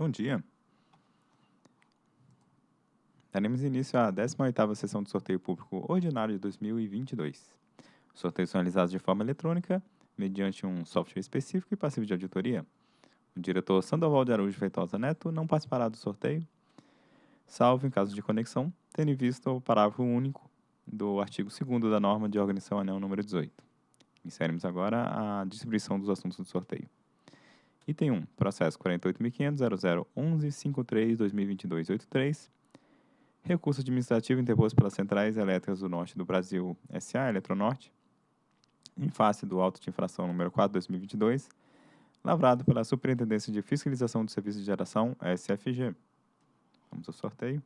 Bom dia. Daremos início à 18ª sessão do sorteio público ordinário de 2022. Os sorteios são realizados de forma eletrônica, mediante um software específico e passivo de auditoria. O diretor Sandoval de Araújo Feitosa Neto não participará do sorteio, salvo em caso de conexão, tendo em vista o parágrafo único do artigo 2 da norma de organização anel número 18. Inserimos agora a distribuição dos assuntos do sorteio. Item 1. Processo 48.500.0011.53.2022.83. Recurso administrativo interposto pelas Centrais Elétricas do Norte do Brasil S.A. Eletronorte, em face do auto de infração número 4/2022, lavrado pela Superintendência de Fiscalização do Serviço de Geração, SFG. Vamos ao sorteio.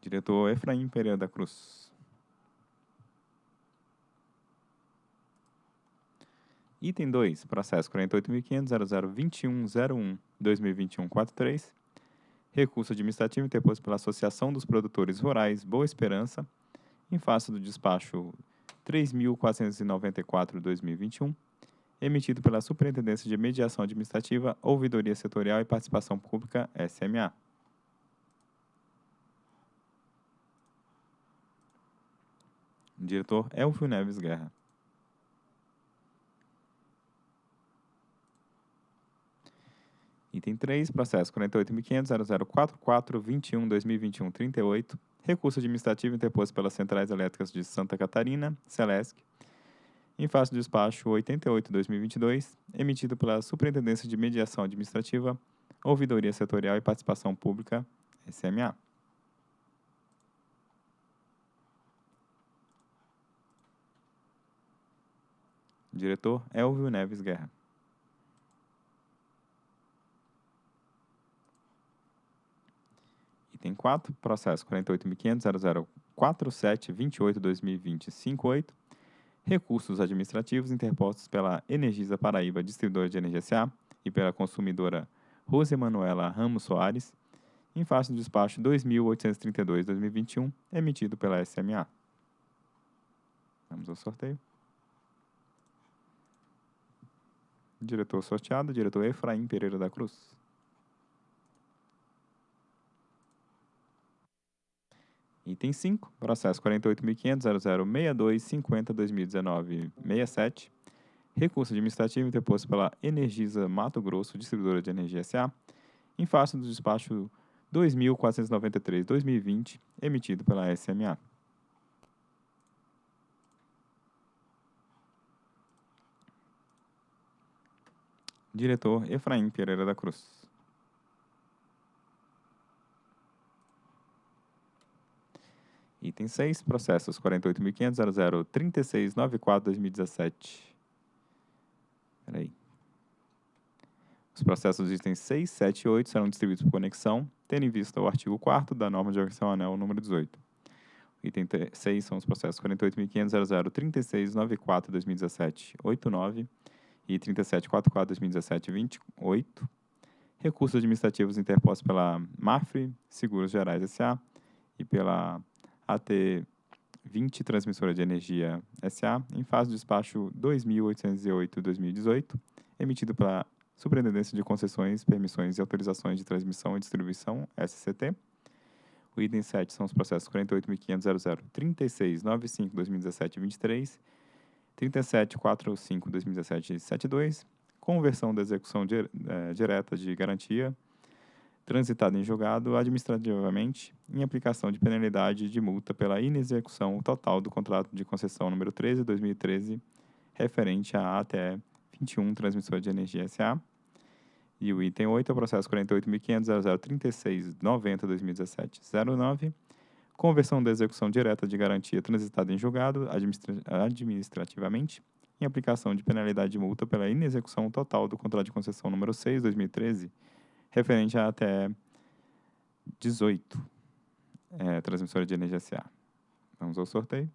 Diretor Efraim Pereira da Cruz. Item 2, processo 48.500.0021.01.2021.43. Recurso administrativo interposto pela Associação dos Produtores Rurais Boa Esperança, em face do despacho 3.494-2021, emitido pela Superintendência de Mediação Administrativa, Ouvidoria Setorial e Participação Pública, SMA. Diretor Elvio Neves Guerra. Item 3, processo 48.500.0044.21.2021.38, recurso administrativo interposto pelas Centrais Elétricas de Santa Catarina, Celesc, em face do despacho 88-2022, emitido pela Superintendência de Mediação Administrativa, Ouvidoria Setorial e Participação Pública, SMA. Diretor Elvio Neves Guerra. Item 4, processo 48.500.0047.28.2020.58, recursos administrativos interpostos pela Energisa Paraíba Distribuidora de Energia S.A. e pela consumidora Rose Manuela Ramos Soares, em face do despacho 2.832-2021, emitido pela SMA. Vamos ao sorteio. Diretor sorteado, diretor Efraim Pereira da Cruz. Item 5, processo 48.500.0062.50.2019.67, recurso administrativo interposto pela Energisa Mato Grosso, distribuidora de energia S.A., em face do despacho 2.493.2020, emitido pela SMA. Diretor Efraim Pereira da Cruz. Item 6, processos 48.500.0036.94.2017. Peraí. Os processos dos itens 6, 7 e 8 serão distribuídos por conexão, tendo em vista o artigo 4 da norma de organização anel número 18. Item 6 são os processos 48.500.0036.94.2017.89 e 3744-2017-28, recursos administrativos interpostos pela MAFRE, Seguros Gerais S.A. e pela AT 20 Transmissora de Energia S.A., em fase do despacho 2808-2018, emitido pela Superintendência de Concessões, Permissões e Autorizações de Transmissão e Distribuição, SCT. O item 7 são os processos 48.500.003695-2017-23 3745-2017-72, conversão da execução é, direta de garantia, transitada em julgado administrativamente, em aplicação de penalidade de multa pela inexecução total do contrato de concessão número 13 2013, referente à ATE 21 Transmissor de Energia SA. E o item 8 é o processo 48.500.0036.90.2017.09, conversão da execução direta de garantia transitada em julgado administra administrativamente, em aplicação de penalidade de multa pela inexecução total do contrato de concessão número 6, 2013, referente a até 18, é, transmissora de energia SA. Vamos ao sorteio.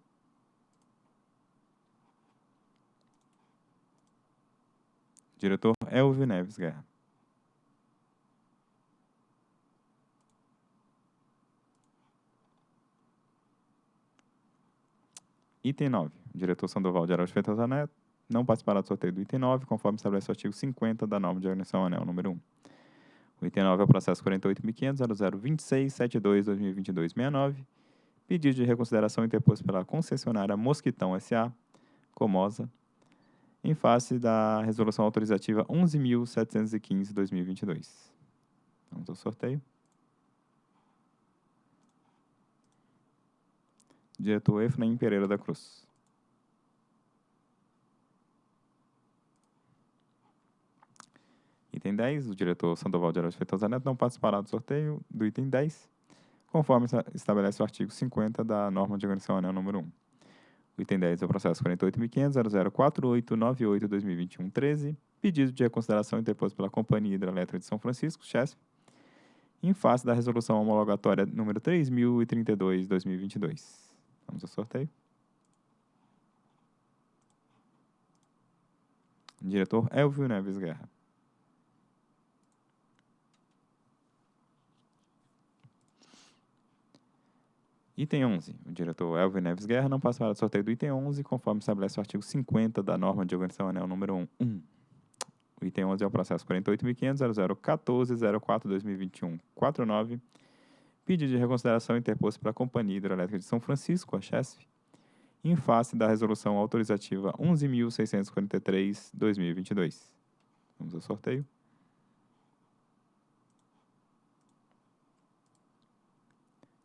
Diretor Elvio Neves Guerra. Item 9. Diretor Sandoval de Araújo Feitosa Neto. não participará do sorteio do item 9, conforme estabelece o artigo 50 da norma de organização anel número 1. O item 9 é o processo 48.500.0026.72.2022.69, pedido de reconsideração interposto pela concessionária Mosquitão S.A., Comosa, em face da resolução autorizativa 11.715.2022. Vamos ao sorteio. Diretor Efraim Pereira da Cruz. Item 10, o diretor Sandoval de Araújo Feitosa Neto não participará do sorteio do item 10, conforme estabelece o artigo 50 da norma de organização anel número 1. O item 10 é o processo 48.500.0048.98.2021.13, pedido de reconsideração interposto pela Companhia Hidrelétrica de São Francisco, CHESF, em face da resolução homologatória número 3032-2022. Vamos ao sorteio. Diretor Elvio Neves Guerra. Item 11. O diretor Elvio Neves Guerra não passará do sorteio do item 11, conforme estabelece o artigo 50 da norma de organização anel número 1. 1. O item 11 é o processo 48.500.0014.04.2021.49, pedido de reconsideração interposto pela Companhia Hidrelétrica de São Francisco, a CHESF, em face da resolução autorizativa 11.643.2022. Vamos ao sorteio.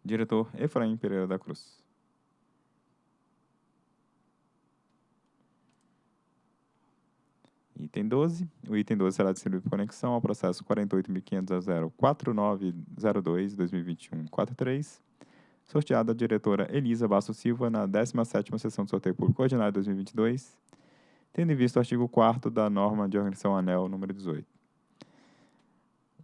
Diretor Efraim Pereira da Cruz. Item 12. O item 12 será distribuído por conexão ao processo 48.500.4902.2021.43, sorteado a diretora Elisa Basso Silva na 17ª Sessão de Sorteio Público Ordinário 2022, tendo em vista o artigo 4 da norma de organização ANEL número 18.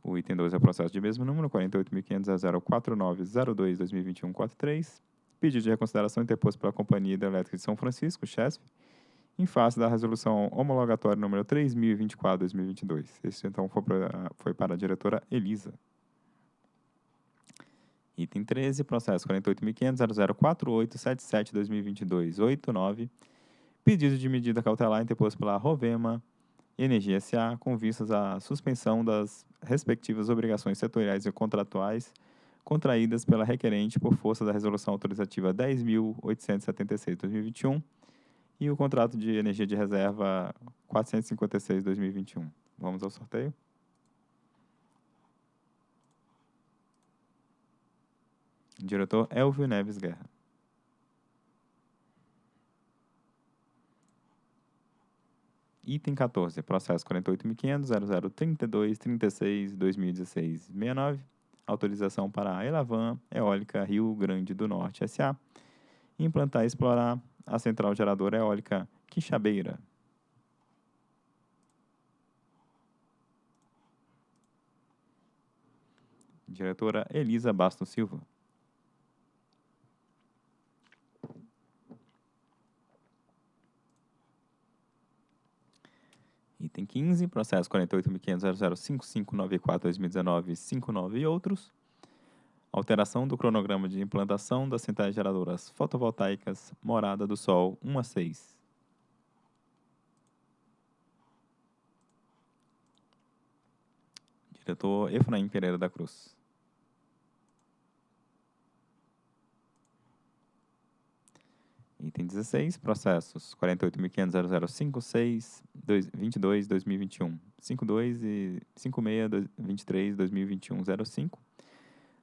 O item 12 é o processo de mesmo número, 48.500.049.02.2021.43, pedido de reconsideração interposto pela Companhia Hidrelétrica de São Francisco, CHESF, em face da resolução homologatória número 3024-2022. Esse, então, foi para, foi para a diretora Elisa. Item 13, processo 48.500.0048.77.2022.89, pedido de medida cautelar interposto pela Rovema Energia SA, com vistas à suspensão das respectivas obrigações setoriais e contratuais contraídas pela requerente por força da Resolução Autorizativa 10.876-2021 e o contrato de energia de reserva 456-2021. Vamos ao sorteio. Diretor Elvio Neves Guerra. Item 14, processo 48.500.0032.36.2016.69, autorização para a Elavan Eólica Rio Grande do Norte S.A. implantar e explorar a central geradora eólica Quixabeira. Diretora Elisa Bastos Silva. Item 15, processo 48.500.005594.2019.59 e outros. Alteração do cronograma de implantação das centrais geradoras fotovoltaicas Morada do Sol 1 a 6. Diretor Efraim Pereira da Cruz. Item 16, processos 48.500.0056.22.2021, 52 e 56.23.2021.05.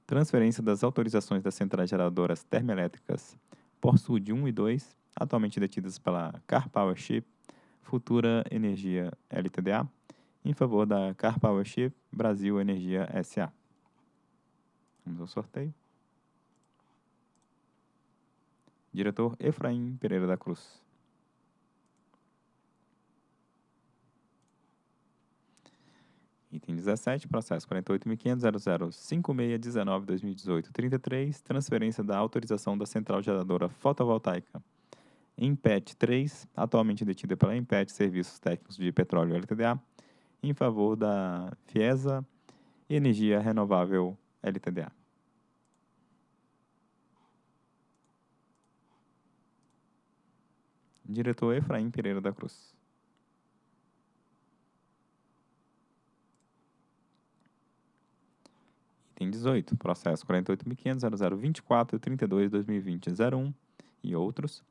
Transferência das autorizações das centrais geradoras termoelétricas Sud 1 e 2, atualmente detidas pela Car Powership Futura Energia LTDA, em favor da Car Powership Brasil Energia SA. Vamos ao sorteio. Diretor Efraim Pereira da Cruz. Item 17, processo 48.500.005619.2018.33, transferência da autorização da central geradora fotovoltaica Empet 3, atualmente detida pela Empet Serviços Técnicos de Petróleo LTDA, em favor da FIESA Energia Renovável LTDA. Diretor Efraim Pereira da Cruz. Item 18. Processo 48.500.0024.32.2020.01 e outros.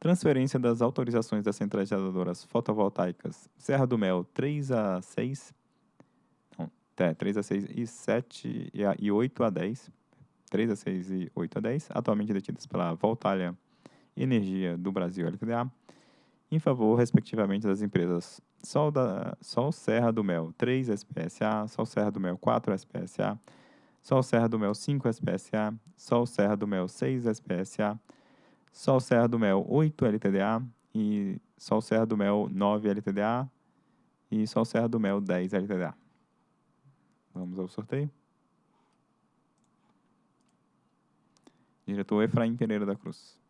Transferência das autorizações das centrais geradoras fotovoltaicas Serra do Mel 3 a 6, não, é, 3 a 6 e 7 e, 8 a 10, 3 a 6 e 8 a 10, atualmente detidas pela Voltalha Energia do Brasil LTDA, em favor, respectivamente, das empresas Sol, da, Sol Serra do Mel 3 SPSA, Sol Serra do Mel 4 SPSA, Sol Serra do Mel 5 SPSA, Sol Serra do Mel 6 SPSA, Sol Serra do Mel 8 LTDA e Sol Serra do Mel 9 LTDA e Sol Serra do Mel 10 LTDA. Vamos ao sorteio. Diretor Efraim Pereira da Cruz.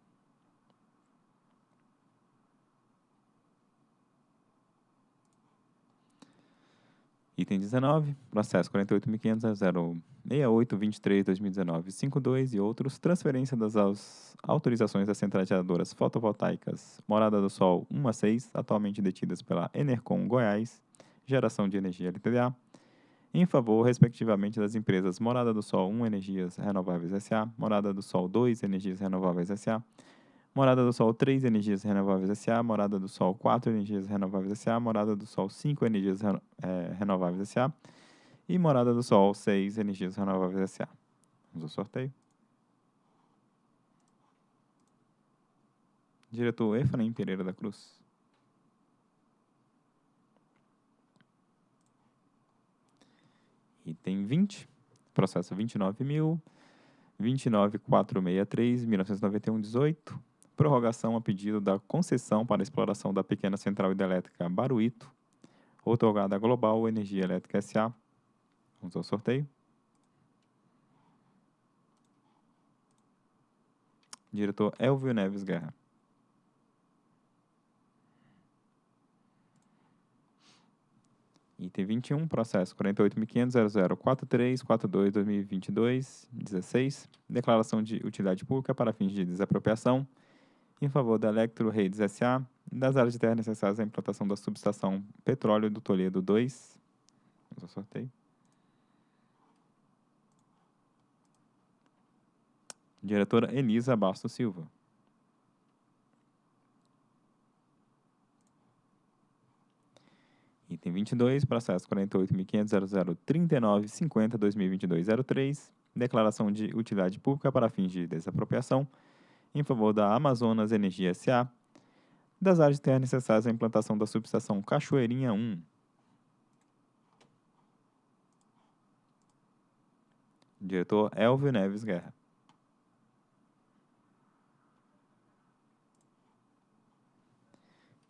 Item 19, processo 48.500.068.23.2019.52 e outros, transferência das autorizações das centrais geradoras fotovoltaicas Morada do Sol 1 a 6, atualmente detidas pela Enercom Goiás, Geração de Energia LTDA, em favor, respectivamente, das empresas Morada do Sol 1 Energias Renováveis SA, Morada do Sol 2 Energias Renováveis SA, Morada do Sol 3 Energias Renováveis SA, Morada do Sol 4 Energias Renováveis SA, Morada do Sol 5 Energias é, Renováveis SA e Morada do Sol 6 Energias Renováveis SA. Vamos ao sorteio. Diretor Efraim Pereira da Cruz. Item 20, processo 29.000, 29463, 1991, 18 prorrogação a pedido da concessão para exploração da pequena central hidrelétrica Baruíto, otorgada a Global Energia Elétrica S.A. Vamos ao sorteio. Diretor Elvio Neves Guerra. Item 21, processo 48.500.0043.42.2022.16, declaração de utilidade pública para fins de desapropriação em favor da Electro Redes S.A., das áreas de terra necessárias à implantação da subestação Petróleo do Toledo 2. Vamos ao sorteio. Diretora Elisa Bastos Silva. Item 22, processo 48.500.0039.50.2022.03, declaração de utilidade pública para fins de desapropriação em favor da Amazonas Energia S.A., das áreas de terra necessárias à implantação da subestação Cachoeirinha 1. Diretor Elvio Neves Guerra.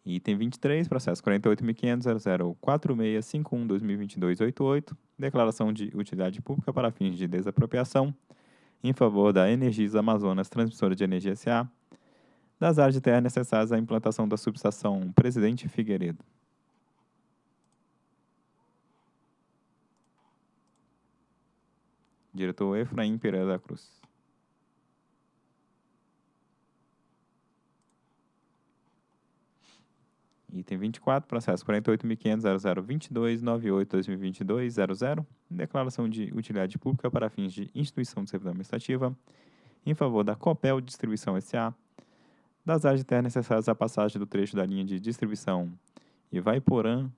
Item 23, processo 48.500.004651.2022.88, declaração de utilidade pública para fins de desapropriação em favor da Energisa Amazonas Transmissora de Energia S.A., das áreas de terra necessárias à implantação da subestação Presidente Figueiredo. Diretor Efraim Pereira da Cruz. Item 24, processo 48.500.0022.98.2022.00, declaração de utilidade pública para fins de instituição de servidão administrativa, em favor da Copel Distribuição S.A., das áreas de terra necessárias à passagem do trecho da linha de distribuição Ivaiporã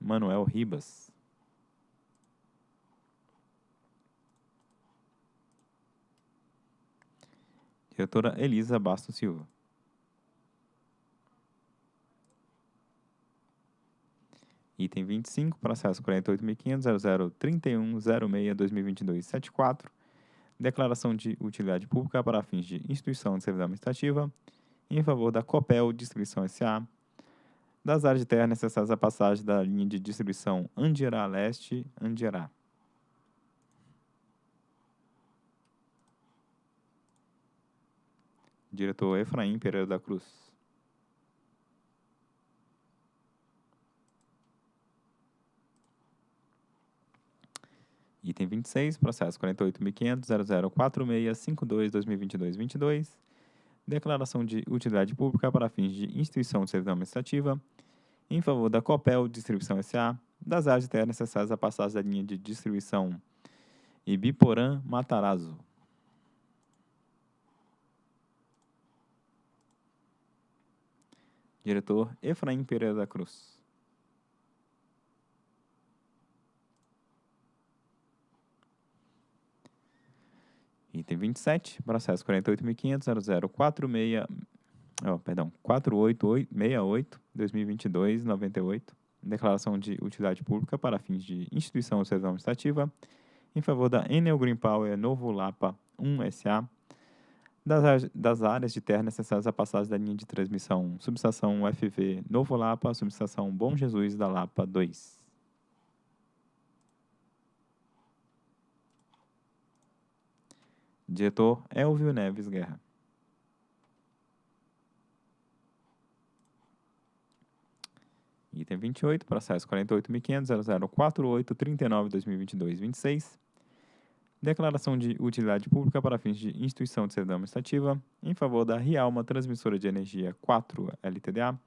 Manuel Ribas. Diretora Elisa Bastos Silva. Item 25, processo 48.500.0031.06.2022.74, declaração de utilidade pública para fins de instituição de servidão administrativa, em favor da Copel Distribuição S.A., das áreas de terra necessárias à passagem da linha de distribuição Andirá Leste-Andirá. Diretor Efraim Pereira da Cruz. Item 26, processo 48.500.004652.2022.22, declaração de utilidade pública para fins de instituição de servidão administrativa, em favor da Copel Distribuição S.A., das áreas de terra necessárias à passagem da linha de distribuição Ibiporã Matarazzo. Diretor Efraim Pereira da Cruz. Item 27, processo 48.500.0046, oh, perdão, 4868-2022-98, declaração de utilidade pública para fins de instituição ou servidão administrativa, em favor da Enel Green Power Novo Lapa 1 SA, das, das áreas de terra necessárias à passagem da linha de transmissão subestação UFV Novo Lapa, subestação Bom Jesus da Lapa 2. Diretor Elvio Neves Guerra. Item 28, processo 48.500.0048.39.2022.26. Declaração de utilidade pública para fins de instituição de servidão administrativa em favor da Rialma Transmissora de Energia 4 LTDA,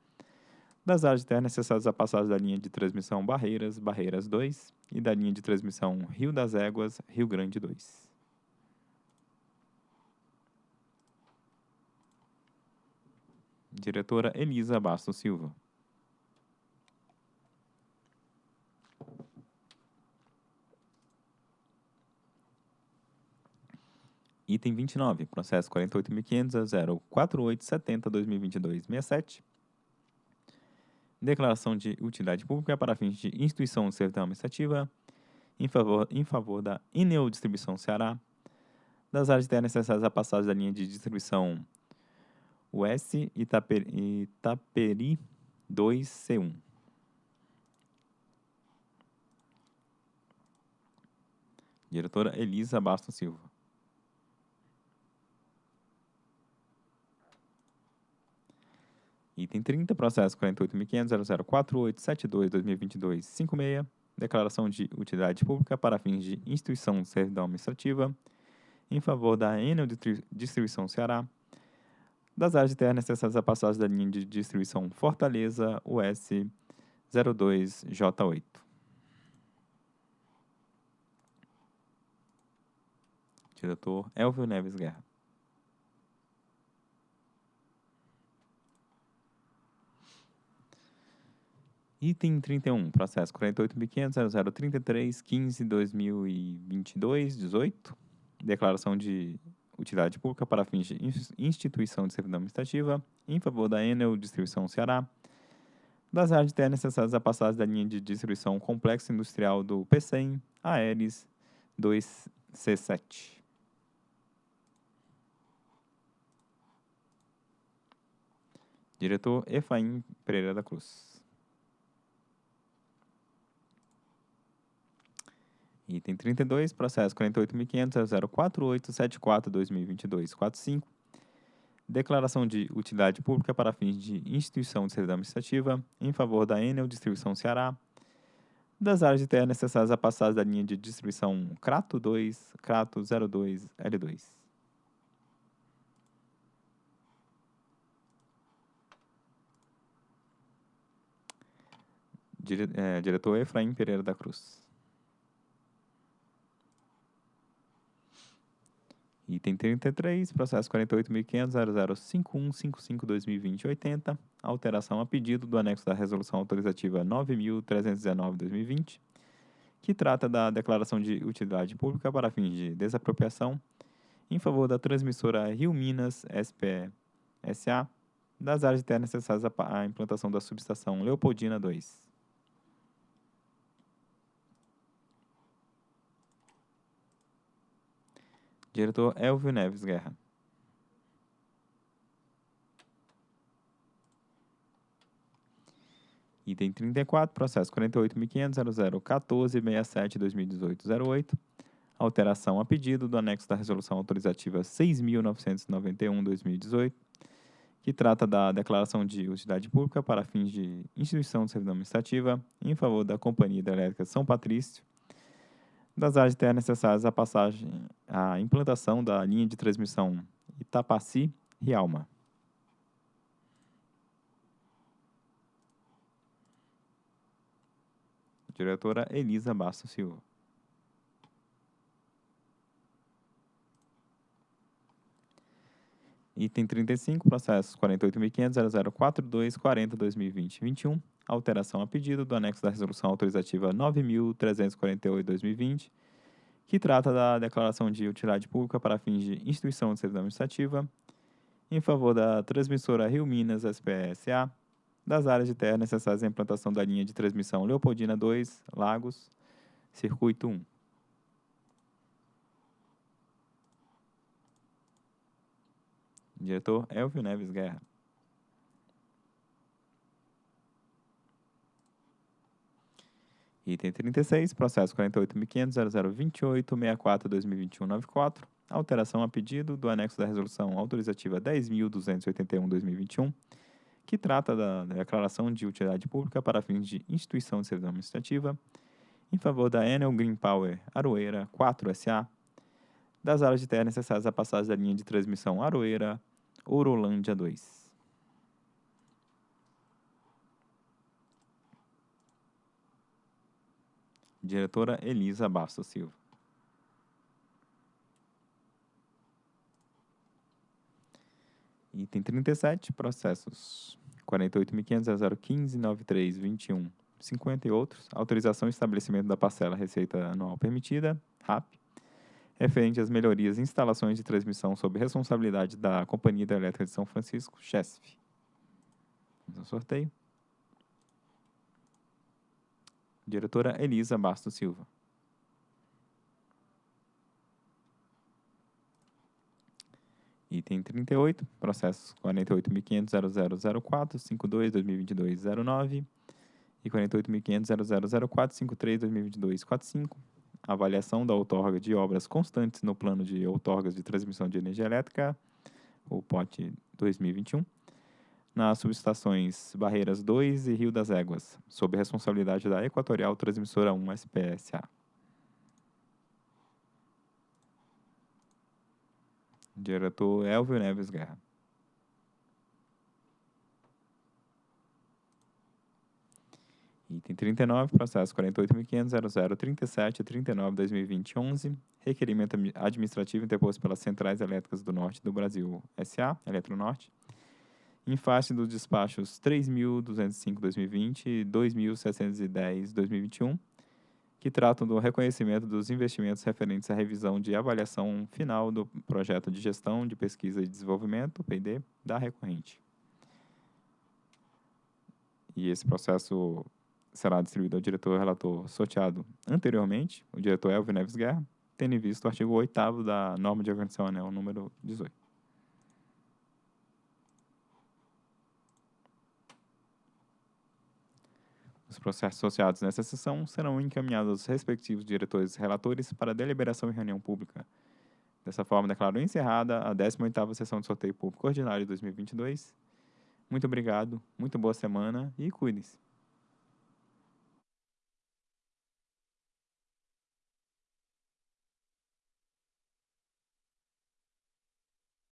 das áreas terra necessárias à passagem da linha de transmissão Barreiras, Barreiras 2 e da linha de transmissão Rio das Éguas, Rio Grande 2. Diretora Elisa Bastos Silva. Item 29, processo 48.500.04870.2022.67. Declaração de utilidade pública para fins de instituição de servidão administrativa em favor, em favor da Ineo Distribuição Ceará, das áreas de terra necessárias à passagem da linha de distribuição US Itaperi, Itaperi 2C1. Diretora Elisa Bastos Silva. Item 30, processo 48.500.0048.72.2022.56, declaração de utilidade pública para fins de instituição de servidão administrativa em favor da Enel Distribuição Ceará, das áreas de terra necessárias à passagem da linha de distribuição Fortaleza US 02J8. Diretor Elvio Neves Guerra. Item 31, processo 48.500.0033.15.2022.18, declaração de utilidade pública para fins de instituição de servidão administrativa em favor da Enel Distribuição Ceará, das áreas de terra necessárias à passagem da linha de distribuição complexo industrial do PCEM Aeres 2C7. Diretor Efraim Pereira da Cruz. Item 32, processo 48.500.048.74.2022.45. Declaração de utilidade pública para fins de instituição de servidão administrativa em favor da Enel Distribuição Ceará, das áreas de terra necessárias à passagem da linha de distribuição Crato 2, Crato 02, L2. Dire, é, diretor Efraim Pereira da Cruz. Item 33, processo 48.500.005155.2020.80, alteração a pedido do anexo da Resolução Autorizativa 9.319.2020, que trata da declaração de utilidade pública para fins de desapropriação em favor da transmissora Rio Minas SPE SA, das áreas de terra necessárias à implantação da subestação Leopoldina 2. Diretor Elvio Neves Guerra. Item 34, processo 48.500.0014.67.2018.08. Alteração a pedido do anexo da Resolução Autorizativa 6.991-2018, que trata da declaração de utilidade pública para fins de instituição de servidão administrativa em favor da Companhia Hidrelétrica São Patrício, das áreas de terra necessárias à passagem, à implantação da linha de transmissão Itapaci-Rialma. Diretora Elisa Bastos Silva. Item 35, processo 48.500.0042.40.2020.21 alteração a pedido do anexo da Resolução Autorizativa 9.348-2020, que trata da declaração de utilidade pública para fins de instituição de serviço administrativa, em favor da transmissora Rio Minas SPSA, das áreas de terra necessárias à implantação da linha de transmissão Leopoldina 2, Lagos, Circuito 1. Diretor Elvio Neves Guerra. Item 36, processo 48.500.0028.64.2021-94, alteração a pedido do anexo da resolução autorizativa 10.281-2021, que trata da declaração de utilidade pública para fins de instituição de serviço administrativa, em favor da Enel Green Power Aroeira 4 SA, das áreas de terra necessárias à passagem da linha de transmissão Aroeira Orolândia 2. Diretora Elisa Bastos Silva. Item 37, processos 48.500.015.93.21, 50 e outros. Autorização e estabelecimento da parcela receita anual permitida, RAP, referente às melhorias e instalações de transmissão sob responsabilidade da Companhia Hidrelétrica de São Francisco, CHESF. Vamos ao sorteio. Diretora Elisa Bastos Silva. Item 38, processos 48.500.0004.52.2022.09 e 48.500.0004.53.2022.45, avaliação da outorga de obras constantes no plano de outorgas de transmissão de energia elétrica, o POT 2021, nas subestações Barreiras 2 e Rio das Éguas, sob responsabilidade da Equatorial Transmissora 1 SPSA. Diretor Elvio Neves Guerra. Item 39, processo 48.500.0037.39.2020.11, requerimento administrativo interposto pelas Centrais Elétricas do Norte do Brasil, SA, Eletronorte, em face dos despachos 3.205.2020 e 2.710.2021, que tratam do reconhecimento dos investimentos referentes à revisão de avaliação final do projeto de gestão de pesquisa e desenvolvimento, PD, da recorrente. E esse processo será distribuído ao diretor relator sorteado anteriormente, o diretor Elvio Neves Guerra, tendo em vista o artigo 8 da norma de organização anel número 18. Os processos associados nessa sessão serão encaminhados aos respectivos diretores e relatores para deliberação em reunião pública. Dessa forma, declaro encerrada a 18ª sessão de sorteio público ordinário de 2022. Muito obrigado, muito boa semana e cuide-se.